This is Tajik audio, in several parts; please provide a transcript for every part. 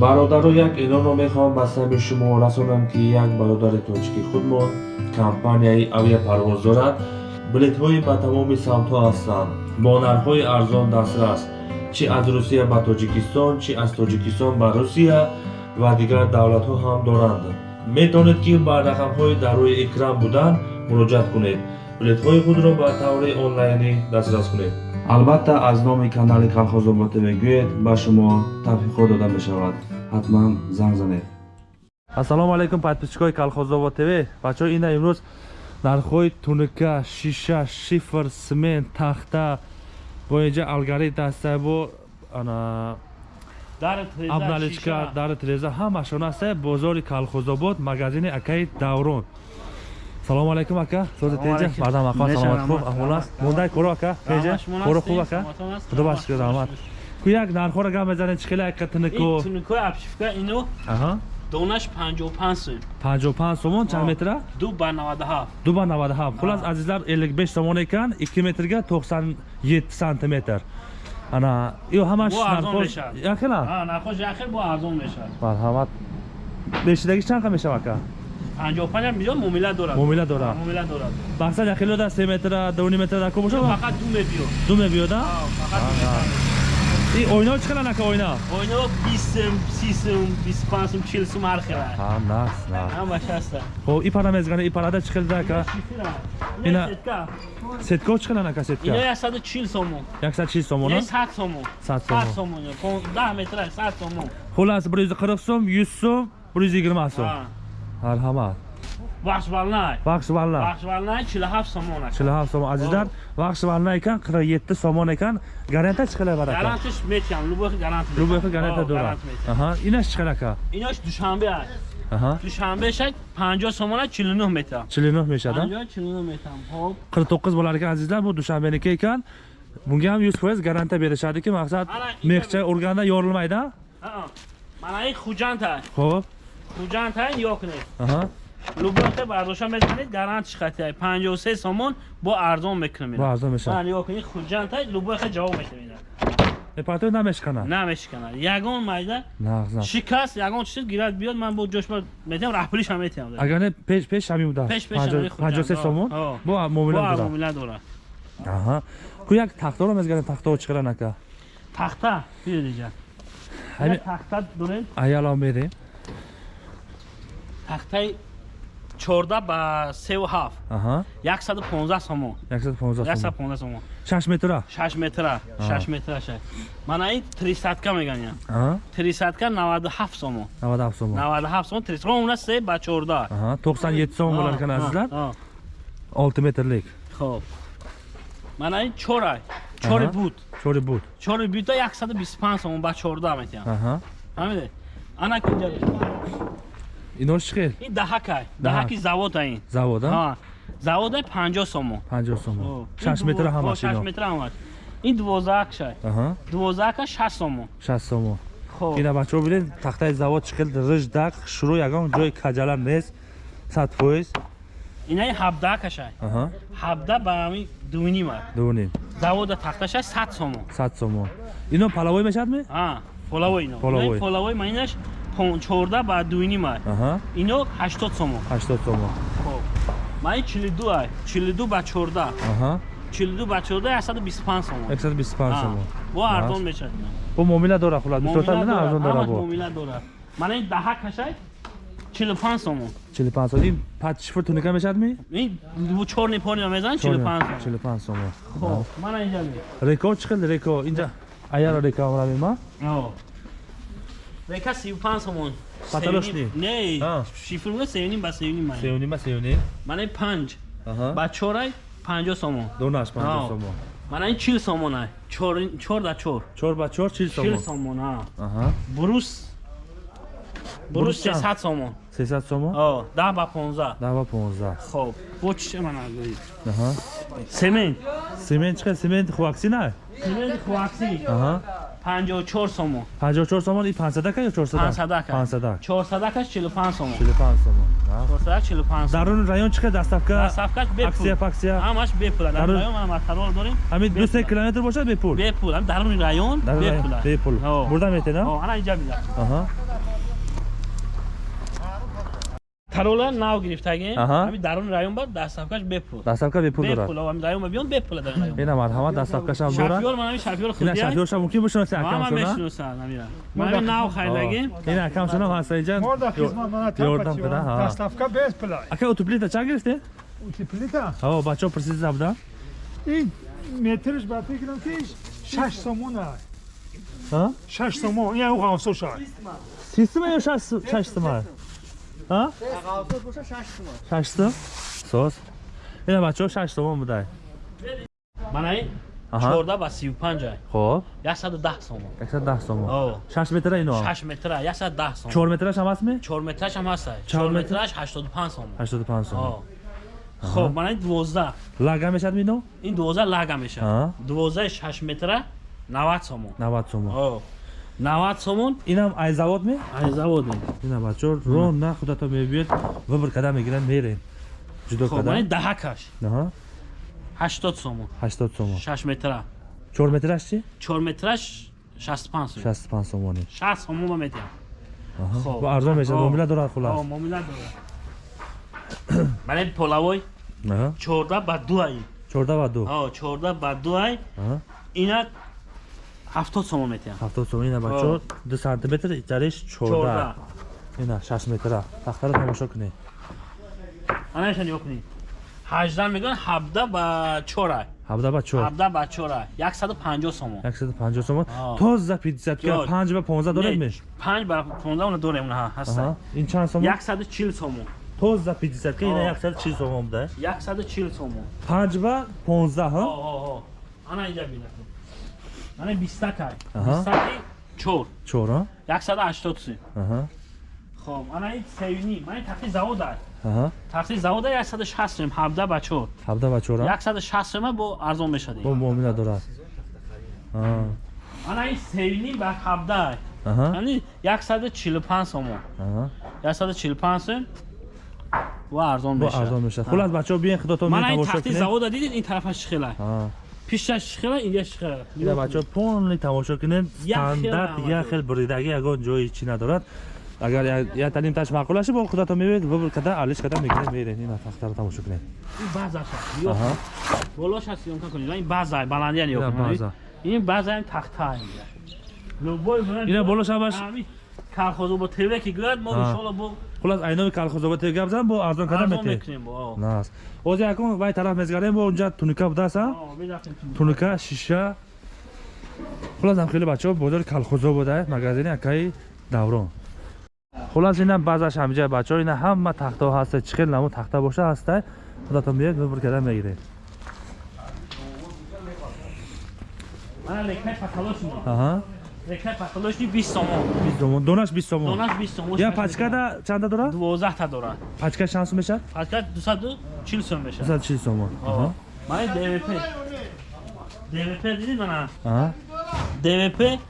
бародаро як эълонро мехоҳам ба сабби шумо расонам ки як бародари тоҷики худмон компанияи авиапарвоз дорад билетҳои ба тамоми самтҳо ҳастанд. Бо нархҳои арзон дастрас чӣ аз русия ба тоҷикистон чӣ аз тоҷикистон ба русия ва дигар давлатҳо ҳам доранд. Метавонед ки ба рақамҳои дар рӯи экран буданд муроҷиат кунед билетҳои худро ба таври онлайнӣ дастрас кунед. Албатта аз номи канали калхозобод мегӯед ба шумо тавфиқҳо дода мешавад. Ҳатман занг занед. Ассалому алайкум подписчикои калхозобод тв бачаҳо ина имрӯз нархҳои тунука шиша шифр смент тахта бо инҷа алгарит даста бо абналичка дари треза ҳамашон аста бозори калхозобод магазини акаи даврон салому алайкум ака. Созитенҷа мардам ақа саломат. Хуб аҳвол аст мондай кӯро ака. Пеҷа кӯро хуб ака. Худо башкур раҳмат ку як нархҳоро гап мезанед чӣ хеле ака тунуку? Тунукои абшифка ино донаш 55 сум. 55 сомон чанд метра? 2 ба 97 2 ба 97 хулас азизлар 55 сомон екан 2 метрга 97 сантиметр. Ана ё ҳамаш нархош яхела нархош яхел бо арзон мешавад. Марҳамат бешидаги чанд қа мешавад ака 55 ам биё муомила дорад. Муомила дорад. Муомила дорад. Бақсад яхело да 3 метра 2 метра да ко бошад? Фақат 2 мебиёд. 2 мебиёд а фақат ин ойнао чӣ қадар нака ойна ойнао бисум сисум бисупансум чилсум ҳар хела нас ҳамаш ҳаста хоб и пара мезгана и парада чӣ хелда ака ина сетко чӣ қадар нака сетка? ина яксаду чил сомон. Яксад чил сомон сад сомон. Сад сомон. даҳ метра сад сомон. Хулас bir yuz qirq so'm yuz so'm bir yuz yigirma so'm marhamat бахшвалнай бахшвалнай бахшвалнай 47 сомон аст 47 сомон азиздар бахшвалнай экан 47 сомон экан гарантия чӣ қадар барад гарантияш метиҳам любой гарант любой гарантия дорад аҳа инаш чӣ қадар ака инаш душанбе аст аҳа душанбе шак 50 сомон 49 метр 49 мешад 49 метр хоб 49 болар экан азиздар бу душанбеники екан бунга ҳам 100% гарантия беришади ки мақсад мехча урганда ёрилмайда мана ин хуҷанта хоб хуҷанта ёкунед аҳа. Лубота бардошта мезанед гарантиш хати 53 сомон бо арзон мекунем бо арзон мешавад. Ан ёкуни хуҷанта лубота ҷавоб метавида эпато намешкана? Намешкана. Ягон майда шикаст ягон чиз гирад биёд ман бо ҷош метавам раҳпулиш ҳам метавам агар не пеш пеш ҳамин буда? Пеш пеш 53 сомон? Бо муомила дора муомила дора. Аҳа. Ку як тахтаро мезгарем тахтао чӣ қадар нака? Тахта биёдиҷа тахта дорем аяло мерем тахтаи чорда ба севу ҳафт. Яксаду понздаҳ сомон. Яксад сомон. Шаш метра? Шаш метра. Шаш метра ша мана ин трисадка меганям трисадка наваду ҳафт сомон. Наваду ҳафт сомон. Наваду ҳафт сомон трисадка уна се ба чорда. Тоқсан ет сомон болар кан азизлар. олти метрлик хоб. Мана ин чорай. Чори буд чори буд чори буда яксаду бисту панҷ сомон ба чорда метиҳам. Ҳамиде ана кунҷа инош чӣ хел? Ин даҳака даҳаки завода ин. Завода? Завода 50 сомон. 50 сомон. 6 метр ҳамаш 6 метр ҳамаш. Ин 12 шай. 12 6 сомон. 6 сомон. Хуб ина бачаҳо бинед тахтаи завод чӣ хел? Риж дақ шурӯъ ягон ҷои каҷала нест 100 фоиз инаи 17 кашай 17 ба ҳамин 2.5 2.5 завода тахташа 100 сомон. 100 сомон. Ино палавой мешад ме? А, половой ино. Половой. Половой маинаш 14 ба 2 май. Ино 80 сомон. 80 сомон. Ман 42 ай. 42 ба 14 42 ба 14 125 сомон. 125 сомон. бо арзон мешавад. Бо муомила дора хулад бисёртар мина арзон дора. бо. муомила дора. Мана ин даҳа кашай? 45 сомон. 45 сомон. Ин патшфур туника мешадми ин чорни пони мезан 45 сомон. 45 сомон. Хоб. Мана инҷа ме реко чӣ хел реко инҷа аяро река равима Река 35 сомон. Паталош не? Не. Шифр мо сеюним ба сеюним ман. Сеюним ба сеюним. Ман 5. Аҳа. Ба 4 50 сомон. Донаш 50 сомон. Ман ин 40 сомон ай. 4 4 да 4. 4 ба 4 40 сомон. 40 сомон а. Аҳа. Брус. Брус 300 сомон. 300 сомон? О, 10 ба 15. 10 ба 15. Хоб. Бо чӣ ман агои? Аҳа. Семент. Семент чӣ семент хуакси на? Семент хуакси. Аҳа. 54 сомон. 54 сомон и 500 ка ё 400 500 ка 500 400 ка 45 сомон. 45 сомон 400 45 дарун район чиқа? Доставка доставка бепул. Аксия паксия? Ҳамаш бепул дар район ма матарол дорем. Ҳамин 200 километр бошад? Бепул. Бепул ҳам дарун район. Бепул. Бепул бурда метена ҳо ана инҷа бида аҳа тарола нав гирифтагем Аҳа. ҳами даруни район бад дастсафкаш бепул дастсавка бепул дорад бепул ҳами район биён бепул дар район ина марҳамат дастсавкашам дорад шафёр ман ҳами шафёр ина худия шафёрша мумкин бошунаси ман акам шуна мешиносам ҳамира ман ҳами нав хайдагем ина акам шуна ҳаста инҷа Морда хизмат мана ёрдам када ҳа. Доставка без плай. ака утуплита чанд гирифте Утеплита. ҳаво бачаҳо присиза буда Ин метрш ба фикрам ки 6 сомон ай. ҳа 6 сомон. Я у хавсо шай. система ё шаштма ҳа шаштум? Соз ина бачаҳо шаш сомон будай. Ман ҳами Аҳа. чорда ба сию панҷ ай хоб. Яксаду даҳ сомон. 110 сомон. О. шаш метра ино? Шаш метра яксаду даҳ сомон. Чор метраш ҳам ҳастми чор метраш ҳам ҳаст ай Чор чор метр? метраш ҳаштоду панҷ сомон. 85 сомон. О. хоб ман ҳами дувоздаҳ. Лага мешад ино ин дувоздаҳ лага Аҳа. мешавад дувоздаҳи шаш метра навад сомон. 90 сомон О. навад сомон? Инам ай завод ме? Ай заводе ина бачаҳо рон на худато мебиёд выбор када мегиранд мерем. Ҷудо хоб када ман ҳами даҳакаш аҳа. Ҳаштод сомон. 80 сомон. Шаш метра. Чор метраш чи чор метраш шасту панҷ сомон. 65 сомони шаст сомон ба метиҳам Хоб. бо арзон мешад О. муомила дорад хулас. Муомила дорад. Ман полавой. Аҳа. Чорда ба дуай 14 ва 2 О, чорда ба дуай аҳа. Ина ҳафтод сомон метиҳам 70 сомон ина бачаҳо 2 сантиметр итариш 14 чорда ина 6 метра. Тахтаро тамошо кунед анашан ё кунед ҳажда мегӯян ҳабда ба чора 17 ба 4 ҳабда ба чора яксаду панҷоҳ сомон. 150 сомон. Аҳ. тоза 50 ка Ёд. 5 ба 15 доред Не, меш? панҷ ба понздаҳ уна дорем уна ҳаста аҳа. Ин чанд сомон? Яксаду чил сомон. Тоза 50 ка ина Аҳ. 140 сомон буда яксаду чил сомон. 5 ба 15 ҳа ана инҷа бина ана бистакай Аҳа. бистаки чор. 4 яксаду ҳаштод сум аҳа. Хоб ана ин севини ман тахти завода аҳа. Тахти завода яксаду шаст сум ҳабда ба чор. 17 ба 4 ҳа яксаду шаст сума бо арзон мешади бо муомила дорад. Аҳа. Ана ин севини ба ҳабда аҳа. Яъни яксаду чилу панҷ сомон аҳа. Яксаду чилу панҷ сум ва арзон бо мешавад. арзон мешад хулас бачаҳо биен худото ман ин тамошо тахти кунед завода дидед ин тарафаш шихела аҳа пишаш шихела инҷа шихела ина бачаҳо полни тамошо кунед Як стандарт як хел буридаги ягон ҷои чӣ надорад агар я- я талимташ маъқулаша бо худато мебед выбор када алиш када мегиред меред ина тахтаро тамошо кунед. Ин баъзаша аҳа. Болоша сиёнка кунед. Ин баъза баландиян ина ё ин баъза ин тахта ина болоша баш калхозо бо теве ки гӯяд мо Ҳа. иншолло бо хулас айноми калхозобате гап зан бо арзон бо о. нас ози якон вай тараф мезгарем бо унҷа туника будааста О, бидафтем ту. туника шиша хулас ам хеле бачаҳо бозори калхозо буда магазини акаи даврон хулас ина баъзаш ҳамиҷа бачаҳо ина ҳама тахтаҳо ҳаста чӣ хел намо тахта боша ҳаста худато меед выбор карда мегиред Мана лекаи паталошни бист сомон 20 сомон донаш 20 сомон донаш бист сомон я пачкада чанда дорад дувоздаҳта дорад пачка чанд сум мешад пачка дусаду чил сум мешавад 240 сомон аҳа мани двп двп дидид мана аҳа двп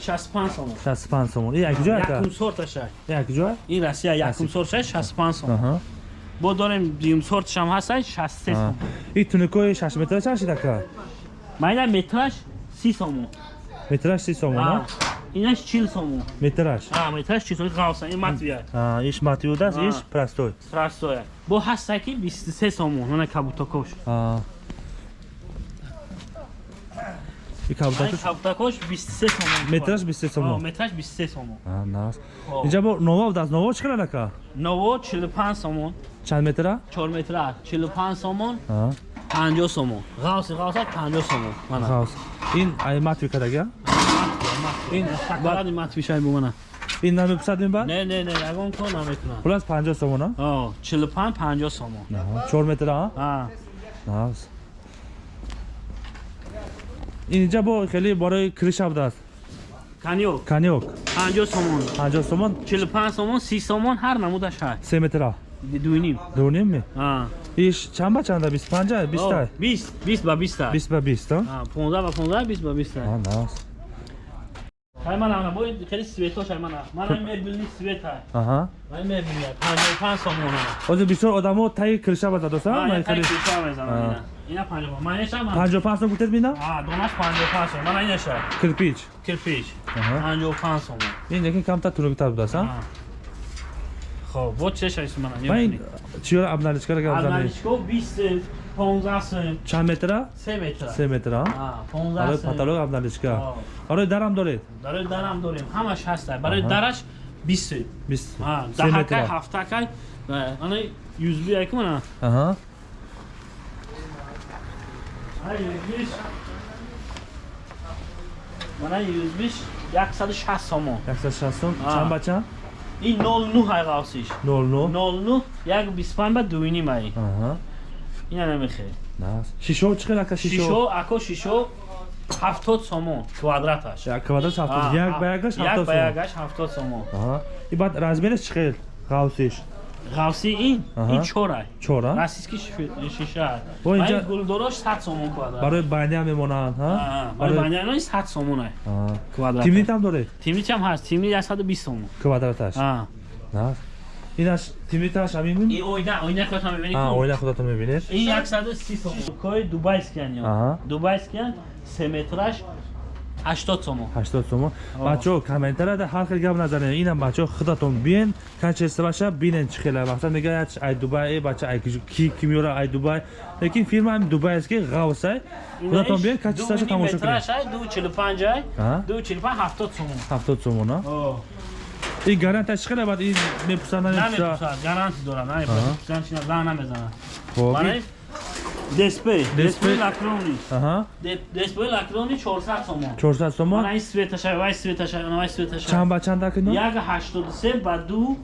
шасту панҷ сомон 65 сомон и якҷоя якум ака сорташа якҷоя ин россия якум сорташа шасту панҷ сомон аҳа бо дорем дуюм сорташам ҳасташ шасту се сомон и туникои 6 метра чанд шид ака майна метраш си сомон метраш 30 сомон А, а инаш чил сомон метраш А, чил сомон ғавса ин матвия А, иш матиудаст А. иш простой страстоя бо ҳастаки бисту се сомон мана кабутакош А. и кабутакош бисту се сомон метраш 23 О, сомон метраш бисту се сомон А, нас О. инҷа бо ново будаст ново чӣ қадар ака ново чилу панҷ сомон чанд метра чор метра чилу панҷ сомон А, панҷоҳ сомон ғавси ғавса панҷоҳ сомон мана хаос ин ай матви кадага ин такаради матвишай бу мана ин намеписад меба не не не ягон кор наметунам хулас 50 сомон а о чилу панҷ панҷоҳ сомон. 4 метра а? А, нас инҷа бо хеле борои криша будааст каниёк каниёк панҷоҳ сомон. 50 сомон? Чилу панҷ сомон си сомон ҳар намудаш ҳай 3 метра дуйним дуним ми А. иш чанд ба чанда? 25 20 О, бист бист ба биста. 20 ба 20 а? А, понздаҳ ба понздаҳ бист ба биста. А, нас ҳай мана мана бо хеле светошай мана мана мебилни свет ҳай аҳа. Ман мебиня панҷоҳ панҷ сомон ҳай ҳозир бисёр одамо таи криша ба задоста А, ман ин тай хеле киша мезанам А. ина. ина панҷоҳ манешам 55 сом гуфтед бина А, донаш панҷоҳ панҷ сомон мана инашай кирпич. Кирпич. Аҳа. панҷоҳ панҷ сомон. Ин яки камтар тургитар будааст Хоб, вот чеш айсман. Мен чиёра обналичка рага обналичка. Обналичка 20 15 см. Чанд метра? 3 метра. 3 метра. А, 15 см. Ара потолок обналичка. Ара дарам доред? Доред, дарам дорем. Ҳамаш ҳаст. Барои дараш 20 см. 20. А, даҳакай, ҳафтакай. Ана 100 би айкум ана. Аҳа. Ай, 100 Мана 105 160 сомон. 160 сомон. Чанд ба чанд? این 09 های قوسیش 09 09 یک 25 بعد 2 نیم ای آها اینا نمیخه نه شیشو چقدر اکا شیشو شیشو اکا شیشو 70 سومو کوادراتش یک کوادرات 70 یک به یکش 70 سومو یک به یکش 70 سومو آها این بعد رزمیرش چقدر قوسیش ғавси ин? Ин чора. Чора российский шиша. Бо инҷа гулдорош 100 сомон квадрат. Барои баня мемонанд ҳа? Барои баня ин 100 сомон ай квадрат. Тимнит ҳам доред? Тимнит ҳам ҳаст. Тимнит 120 сомон квадраташ ҳа на инаш тимниташ ҳам мебинӣ ин оина оина худат ҳам мебинӣ а оина худатон мебинед? Ин 130 сомон. Кои дубайский ан ё? Дубайский ан 3 метраш 80 сомон. 80 сомон. Бачаҳо комментарияда ҳар хел гап назаред. Инам бачаҳо худатон биен качестабаша бинен чӣ хела. Масалан мегаят ай дубай бача ай ки кимёра ай дубай. Лекин фирмаи дубайест ки ғавсай. Худатон биен качестабаша тамошо кунед. 245 ай. 245 70 сомон. 70 сомон а? Ин гарантия чӣ хела? Баъд ин мепурсад намепурсад? Гарантия дорад намепурсад. Чӣ намезанад. Хуб дисплей дисплей лакрони аҳа дисплей лакрони 400 сомон. 400 сомон? Ана ин светаша вай светаша ана вай светаша чанд ба чанд акина 183 ба 2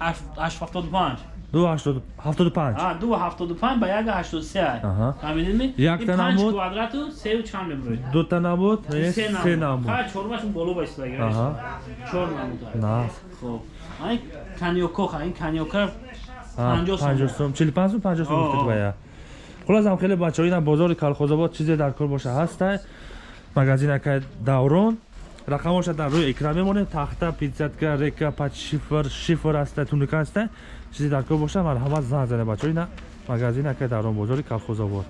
875 275 а 275 ба 183 фаҳмидидми яктана буд квадрату 3 чанд мебуред? Дута набуд 3 набуд ҳа чормашон боло байстодаги чор набуд на. Хуб ан канёкоха ин канёка 50 сом. 45 сом. 50 сом гуфтед бая хулосам хеле бачаҳо ина бозори калхозобод чизе дар кор боша ҳаста магазинакай даврон. Рақамоша дар рӯи экран мемонед тахта пиццатка река пач шифр шифр аста туника аста. Чизе дар кор боша. Марҳамат зан занед бачаҳо ина магазинакай даврон бозори калхозобод